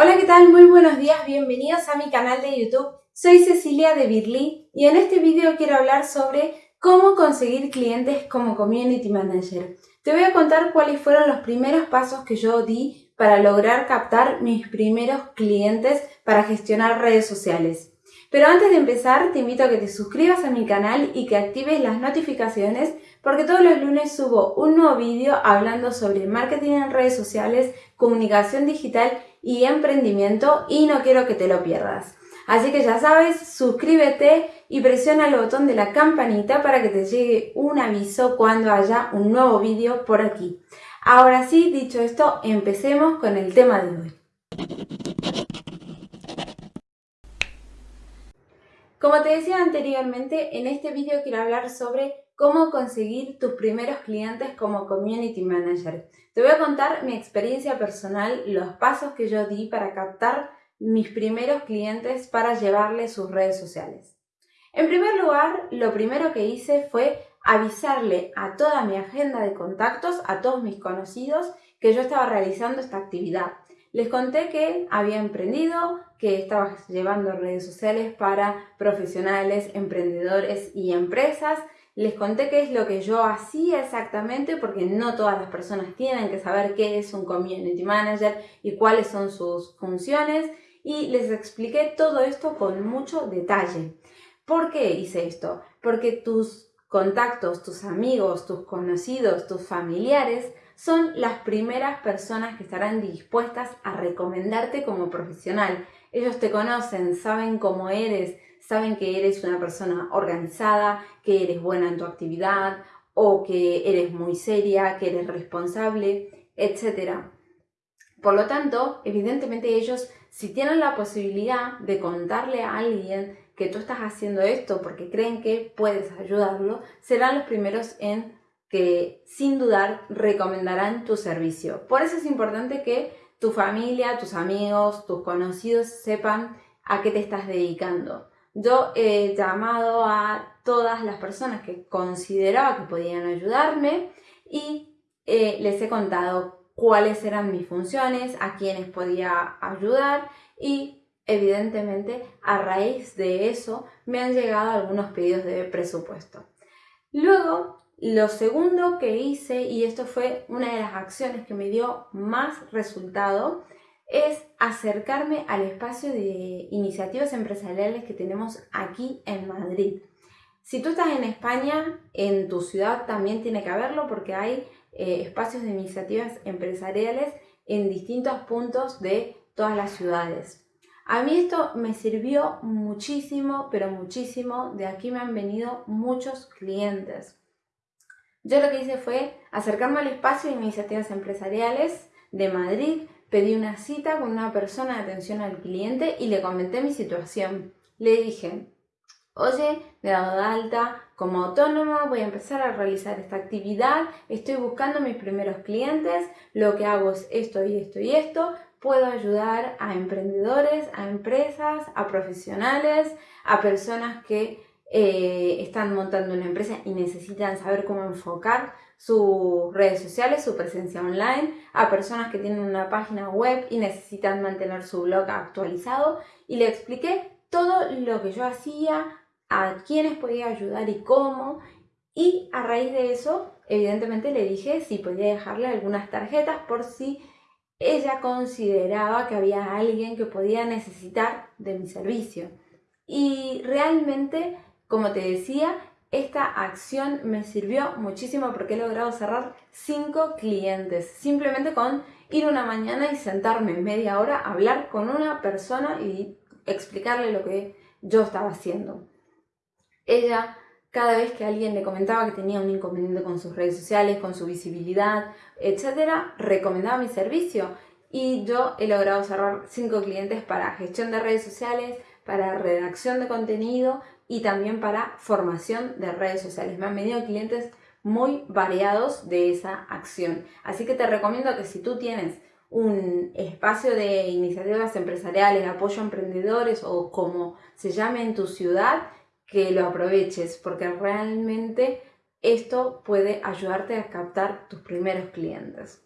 Hola, ¿qué tal? Muy buenos días, bienvenidos a mi canal de YouTube. Soy Cecilia de Birly y en este vídeo quiero hablar sobre cómo conseguir clientes como Community Manager. Te voy a contar cuáles fueron los primeros pasos que yo di para lograr captar mis primeros clientes para gestionar redes sociales. Pero antes de empezar, te invito a que te suscribas a mi canal y que actives las notificaciones porque todos los lunes subo un nuevo vídeo hablando sobre marketing en redes sociales, comunicación digital y emprendimiento y no quiero que te lo pierdas. Así que ya sabes, suscríbete y presiona el botón de la campanita para que te llegue un aviso cuando haya un nuevo vídeo por aquí. Ahora sí, dicho esto, empecemos con el tema de hoy. Como te decía anteriormente, en este vídeo quiero hablar sobre cómo conseguir tus primeros clientes como Community Manager. Te voy a contar mi experiencia personal, los pasos que yo di para captar mis primeros clientes para llevarles sus redes sociales. En primer lugar, lo primero que hice fue avisarle a toda mi agenda de contactos, a todos mis conocidos, que yo estaba realizando esta actividad. Les conté que había emprendido, que estaba llevando redes sociales para profesionales, emprendedores y empresas, les conté qué es lo que yo hacía exactamente porque no todas las personas tienen que saber qué es un community manager y cuáles son sus funciones y les expliqué todo esto con mucho detalle. ¿Por qué hice esto? Porque tus contactos, tus amigos, tus conocidos, tus familiares son las primeras personas que estarán dispuestas a recomendarte como profesional. Ellos te conocen, saben cómo eres, saben que eres una persona organizada, que eres buena en tu actividad o que eres muy seria, que eres responsable, etc. Por lo tanto, evidentemente ellos, si tienen la posibilidad de contarle a alguien que tú estás haciendo esto porque creen que puedes ayudarlo, serán los primeros en que sin dudar recomendarán tu servicio. Por eso es importante que tu familia, tus amigos, tus conocidos sepan a qué te estás dedicando. Yo he llamado a todas las personas que consideraba que podían ayudarme y eh, les he contado cuáles eran mis funciones, a quiénes podía ayudar y evidentemente a raíz de eso me han llegado algunos pedidos de presupuesto. Luego, lo segundo que hice, y esto fue una de las acciones que me dio más resultado, es acercarme al espacio de iniciativas empresariales que tenemos aquí en Madrid. Si tú estás en España, en tu ciudad también tiene que haberlo porque hay eh, espacios de iniciativas empresariales en distintos puntos de todas las ciudades. A mí esto me sirvió muchísimo, pero muchísimo. De aquí me han venido muchos clientes. Yo lo que hice fue acercarme al espacio de iniciativas empresariales de Madrid, Pedí una cita con una persona de atención al cliente y le comenté mi situación. Le dije, oye, me he dado de alta como autónoma, voy a empezar a realizar esta actividad, estoy buscando mis primeros clientes, lo que hago es esto y esto y esto, puedo ayudar a emprendedores, a empresas, a profesionales, a personas que eh, están montando una empresa y necesitan saber cómo enfocar sus redes sociales, su presencia online, a personas que tienen una página web y necesitan mantener su blog actualizado y le expliqué todo lo que yo hacía, a quiénes podía ayudar y cómo y a raíz de eso evidentemente le dije si podía dejarle algunas tarjetas por si ella consideraba que había alguien que podía necesitar de mi servicio. Y realmente, como te decía, esta acción me sirvió muchísimo porque he logrado cerrar 5 clientes simplemente con ir una mañana y sentarme media hora a hablar con una persona y explicarle lo que yo estaba haciendo. Ella, cada vez que alguien le comentaba que tenía un inconveniente con sus redes sociales, con su visibilidad, etcétera, recomendaba mi servicio y yo he logrado cerrar 5 clientes para gestión de redes sociales, para redacción de contenido y también para formación de redes sociales. Me han venido clientes muy variados de esa acción. Así que te recomiendo que si tú tienes un espacio de iniciativas empresariales, apoyo a emprendedores o como se llame en tu ciudad, que lo aproveches porque realmente esto puede ayudarte a captar tus primeros clientes.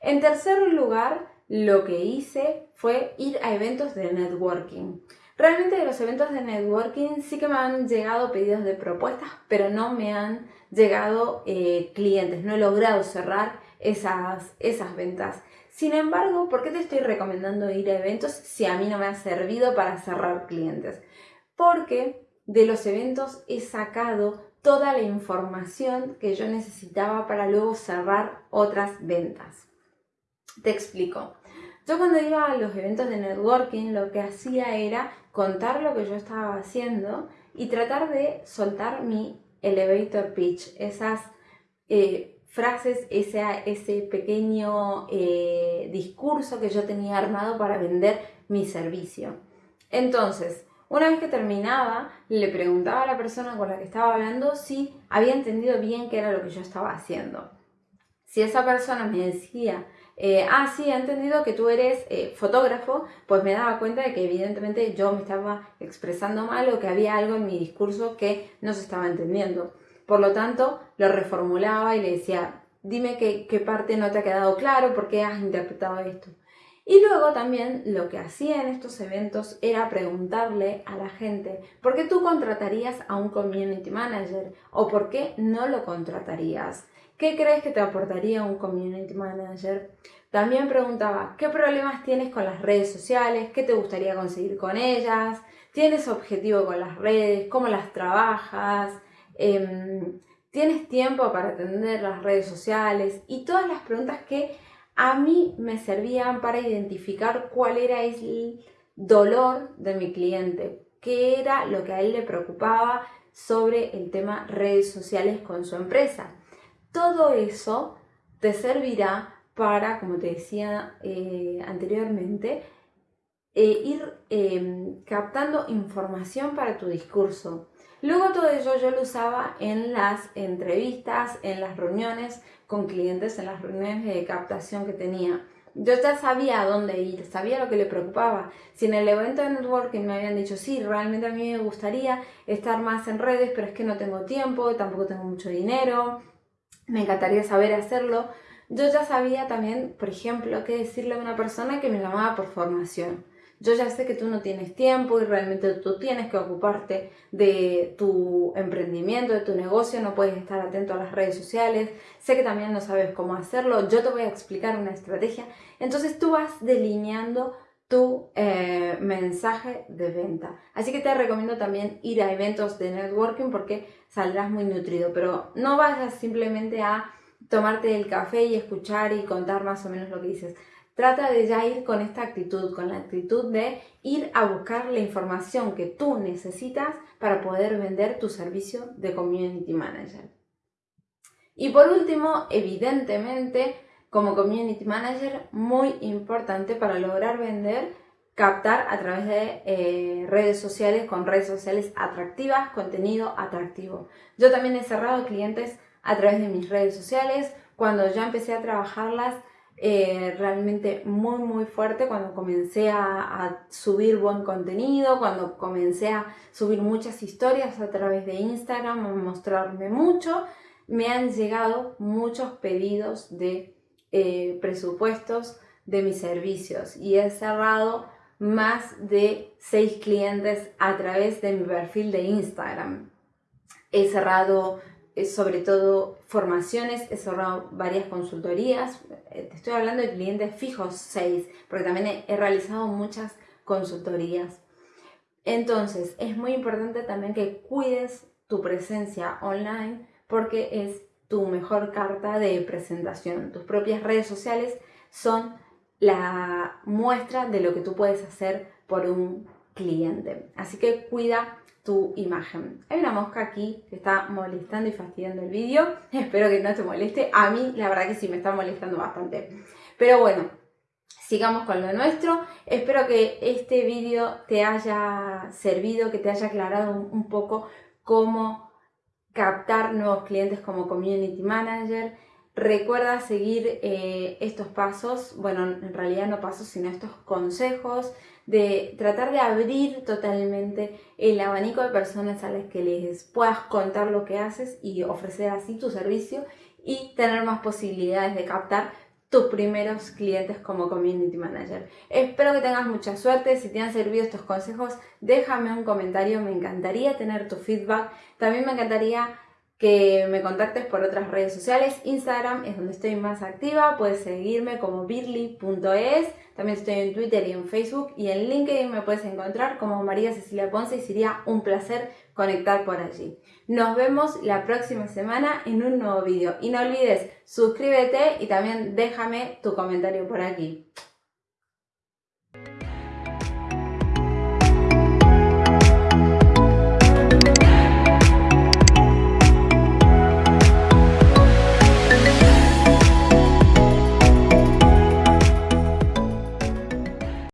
En tercer lugar, lo que hice fue ir a eventos de networking. Realmente de los eventos de networking sí que me han llegado pedidos de propuestas, pero no me han llegado eh, clientes, no he logrado cerrar esas, esas ventas. Sin embargo, ¿por qué te estoy recomendando ir a eventos si a mí no me ha servido para cerrar clientes? Porque de los eventos he sacado toda la información que yo necesitaba para luego cerrar otras ventas. Te explico. Yo cuando iba a los eventos de networking lo que hacía era contar lo que yo estaba haciendo y tratar de soltar mi elevator pitch, esas eh, frases, ese, ese pequeño eh, discurso que yo tenía armado para vender mi servicio. Entonces, una vez que terminaba, le preguntaba a la persona con la que estaba hablando si había entendido bien qué era lo que yo estaba haciendo. Si esa persona me decía eh, ah, sí, he entendido que tú eres eh, fotógrafo, pues me daba cuenta de que evidentemente yo me estaba expresando mal o que había algo en mi discurso que no se estaba entendiendo. Por lo tanto, lo reformulaba y le decía, dime qué, qué parte no te ha quedado claro, por qué has interpretado esto. Y luego también lo que hacía en estos eventos era preguntarle a la gente por qué tú contratarías a un community manager o por qué no lo contratarías. ¿Qué crees que te aportaría un community manager? También preguntaba, ¿qué problemas tienes con las redes sociales? ¿Qué te gustaría conseguir con ellas? ¿Tienes objetivo con las redes? ¿Cómo las trabajas? Em, ¿Tienes tiempo para atender las redes sociales? Y todas las preguntas que a mí me servían para identificar cuál era el dolor de mi cliente, qué era lo que a él le preocupaba sobre el tema redes sociales con su empresa. Todo eso te servirá para, como te decía eh, anteriormente, eh, ir em, captando información para tu discurso. Luego todo eso yo lo usaba en las entrevistas, en las reuniones con clientes, en las reuniones de captación que tenía. Yo ya sabía a dónde ir, sabía lo que le preocupaba. Si en el evento de networking me habían dicho, sí, realmente a mí me gustaría estar más en redes, pero es que no tengo tiempo, tampoco tengo mucho dinero, me encantaría saber hacerlo. Yo ya sabía también, por ejemplo, qué decirle a una persona que me llamaba por formación. Yo ya sé que tú no tienes tiempo y realmente tú tienes que ocuparte de tu emprendimiento, de tu negocio, no puedes estar atento a las redes sociales, sé que también no sabes cómo hacerlo, yo te voy a explicar una estrategia. Entonces tú vas delineando tu eh, mensaje de venta. Así que te recomiendo también ir a eventos de networking porque saldrás muy nutrido, pero no vayas simplemente a tomarte el café y escuchar y contar más o menos lo que dices. Trata de ya ir con esta actitud, con la actitud de ir a buscar la información que tú necesitas para poder vender tu servicio de Community Manager. Y por último, evidentemente, como Community Manager, muy importante para lograr vender, captar a través de eh, redes sociales, con redes sociales atractivas, contenido atractivo. Yo también he cerrado clientes a través de mis redes sociales, cuando ya empecé a trabajarlas eh, realmente muy muy fuerte cuando comencé a, subir buen contenido, cuando comencé a subir muchas historias a través de Instagram, a mostrarme mucho, me han llegado muchos pedidos de eh, presupuestos de mis servicios y he cerrado más de 6 clientes a través de mi perfil de Instagram. He cerrado sobre todo formaciones, he cerrado varias consultorías, eh, te estoy hablando de clientes fijos, seis, porque también he, realizado muchas consultorías. Entonces, es muy importante también que cuides tu presencia online porque es tu mejor carta de presentación. Tus propias redes sociales son la muestra de lo que tú puedes hacer por un cliente. Así que cuida tu imagen. Hay una mosca aquí que está molestando y fastidiando el vídeo. Espero que no te moleste. A mí la verdad que sí me está molestando bastante. Pero bueno, sigamos con lo nuestro. Espero que este vídeo te haya servido, que te haya aclarado un, poco cómo captar nuevos clientes como Community Manager. Recuerda seguir eh, estos pasos, bueno, en realidad no pasos, sino estos consejos de tratar de abrir totalmente el abanico de personas a las que les puedas contar lo que haces y ofrecer así tu servicio y tener más posibilidades de captar tus primeros clientes como Community Manager. Espero que tengas mucha suerte. Si te han servido estos consejos, déjame un comentario. Me encantaría tener tu feedback. También me encantaría que me contactes por otras redes sociales. Instagram es donde estoy más activa. Puedes seguirme como birly.es. También estoy en Twitter y en Facebook. Y en LinkedIn me puedes encontrar como María Cecilia Ponce y sería un placer conectar por allí. Nos vemos la próxima semana en un nuevo vídeo. Y no olvides, suscríbete y también déjame tu comentario por aquí.